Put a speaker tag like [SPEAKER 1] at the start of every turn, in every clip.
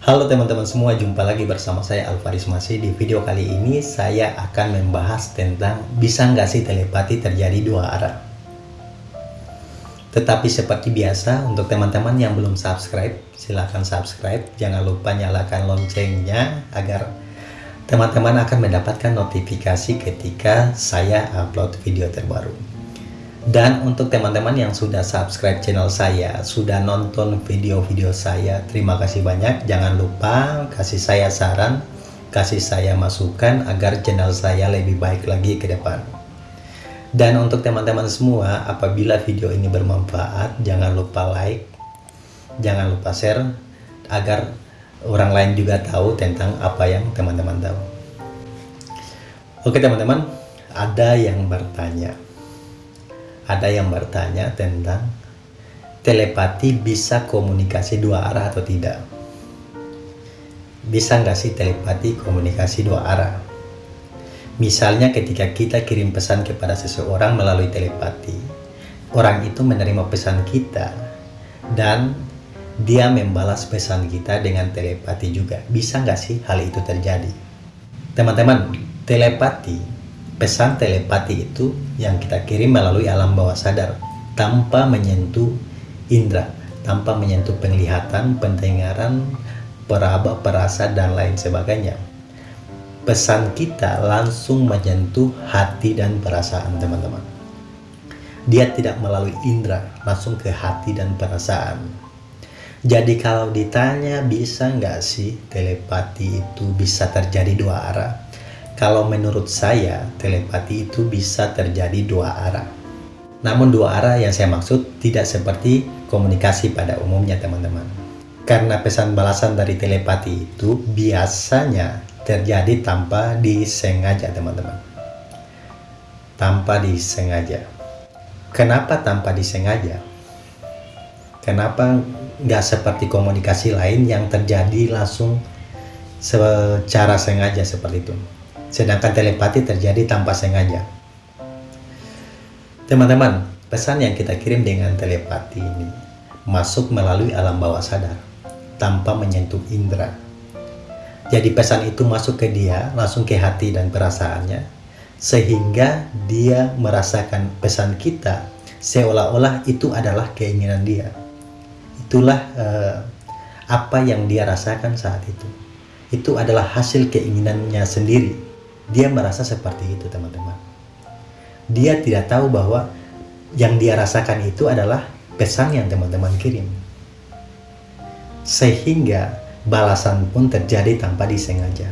[SPEAKER 1] Halo teman-teman semua, jumpa lagi bersama saya Alvaris Masih. Di video kali ini saya akan membahas tentang bisa nggak sih telepati terjadi dua arah. Tetapi seperti biasa, untuk teman-teman yang belum subscribe, silahkan subscribe. Jangan lupa nyalakan loncengnya agar teman-teman akan mendapatkan notifikasi ketika saya upload video terbaru. Dan untuk teman-teman yang sudah subscribe channel saya, sudah nonton video-video saya, terima kasih banyak. Jangan lupa kasih saya saran, kasih saya masukan agar channel saya lebih baik lagi ke depan. Dan untuk teman-teman semua, apabila video ini bermanfaat, jangan lupa like, jangan lupa share, agar orang lain juga tahu tentang apa yang teman-teman tahu. Oke teman-teman, ada yang bertanya ada yang bertanya tentang telepati bisa komunikasi dua arah atau tidak? Bisa nggak sih telepati komunikasi dua arah? Misalnya ketika kita kirim pesan kepada seseorang melalui telepati orang itu menerima pesan kita dan dia membalas pesan kita dengan telepati juga. Bisa nggak sih hal itu terjadi? Teman-teman telepati pesan telepati itu yang kita kirim melalui alam bawah sadar tanpa menyentuh indera, tanpa menyentuh penglihatan, pendengaran, peraba, perasa, dan lain sebagainya. Pesan kita langsung menyentuh hati dan perasaan teman-teman. Dia tidak melalui indera, langsung ke hati dan perasaan. Jadi kalau ditanya bisa nggak sih telepati itu bisa terjadi dua arah? Kalau menurut saya, telepati itu bisa terjadi dua arah. Namun dua arah yang saya maksud tidak seperti komunikasi pada umumnya teman-teman. Karena pesan balasan dari telepati itu biasanya terjadi tanpa disengaja teman-teman. Tanpa disengaja. Kenapa tanpa disengaja? Kenapa nggak seperti komunikasi lain yang terjadi langsung secara sengaja seperti itu? Sedangkan telepati terjadi tanpa sengaja. Teman-teman, pesan yang kita kirim dengan telepati ini masuk melalui alam bawah sadar tanpa menyentuh indera. Jadi pesan itu masuk ke dia, langsung ke hati dan perasaannya, sehingga dia merasakan pesan kita seolah-olah itu adalah keinginan dia. Itulah uh, apa yang dia rasakan saat itu. Itu adalah hasil keinginannya sendiri dia merasa seperti itu teman-teman. Dia tidak tahu bahwa yang dia rasakan itu adalah pesan yang teman-teman kirim. Sehingga balasan pun terjadi tanpa disengaja.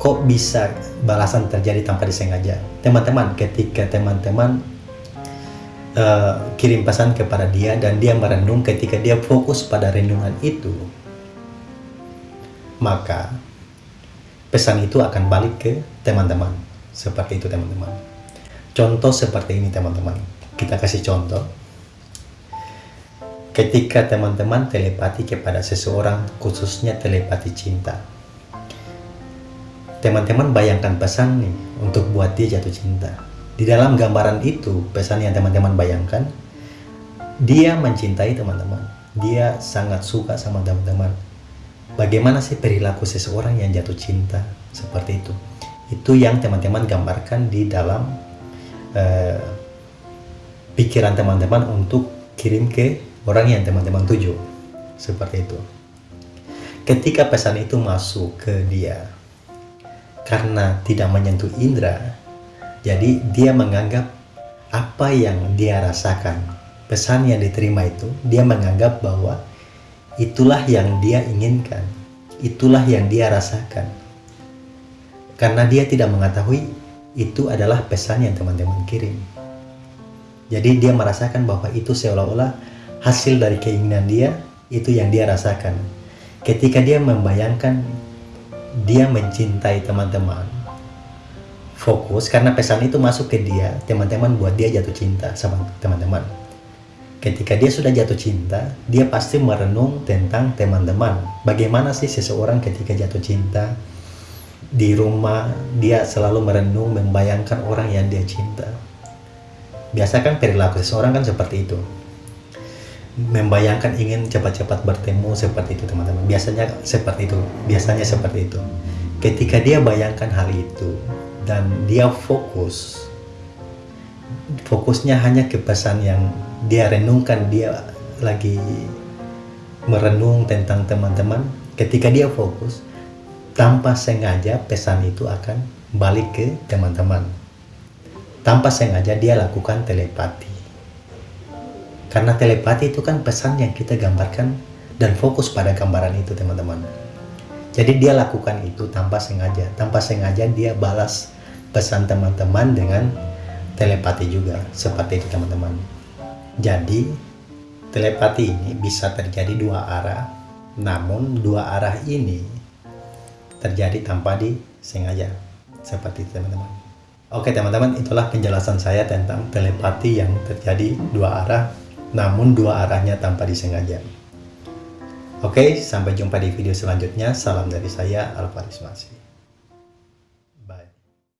[SPEAKER 1] Kok bisa balasan terjadi tanpa disengaja? Teman-teman, ketika teman-teman uh, kirim pesan kepada dia dan dia merenung ketika dia fokus pada renungan itu, maka pesan itu akan balik ke teman-teman. Seperti itu teman-teman. Contoh seperti ini teman-teman. Kita kasih contoh. Ketika teman-teman telepati kepada seseorang, khususnya telepati cinta. Teman-teman bayangkan pesan nih untuk buat dia jatuh cinta. Di dalam gambaran itu, pesan yang teman-teman bayangkan, dia mencintai teman-teman. Dia sangat suka sama teman-teman bagaimana sih perilaku seseorang yang jatuh cinta seperti itu? Itu yang teman-teman gambarkan di dalam uh, pikiran teman-teman untuk kirim ke orang yang teman-teman tuju. Seperti itu. Ketika pesan itu masuk ke dia karena tidak menyentuh indera jadi dia menganggap apa yang dia rasakan pesan yang diterima itu dia menganggap bahwa Itulah yang dia inginkan. Itulah yang dia rasakan. Karena dia tidak mengetahui itu adalah pesan yang teman-teman kirim. Jadi dia merasakan bahwa itu seolah-olah hasil dari keinginan dia, itu yang dia rasakan. Ketika dia membayangkan dia mencintai teman-teman, fokus karena pesan itu masuk ke dia, teman-teman buat dia jatuh cinta sama teman-teman ketika dia sudah jatuh cinta, dia pasti merenung tentang teman-teman. Bagaimana sih seseorang ketika jatuh cinta di rumah, dia selalu merenung, membayangkan orang yang dia cinta. Biasa kan perilaku seseorang kan seperti itu. membayangkan ingin cepat-cepat bertemu seperti itu teman-teman biasanya seperti itu biasanya seperti itu ketika dia bayangkan hal itu dan dia fokus fokusnya hanya ke pesan yang dia renungkan dia lagi merenung tentang teman-teman ketika dia fokus tanpa sengaja pesan itu akan balik ke teman-teman tanpa sengaja dia lakukan telepati karena telepati itu kan pesan yang kita gambarkan dan fokus pada gambaran itu teman-teman. Jadi dia lakukan itu tanpa sengaja. Tanpa sengaja dia balas pesan teman-teman dengan telepati juga. Seperti itu teman-teman. Jadi telepati ini bisa terjadi dua arah. Namun dua arah ini terjadi tanpa disengaja. Seperti itu teman-teman. Oke teman-teman itulah penjelasan saya tentang telepati yang terjadi dua arah namun dua arahnya tanpa disengaja. Oke, sampai jumpa di video selanjutnya. Salam dari saya, Alvaris Masih.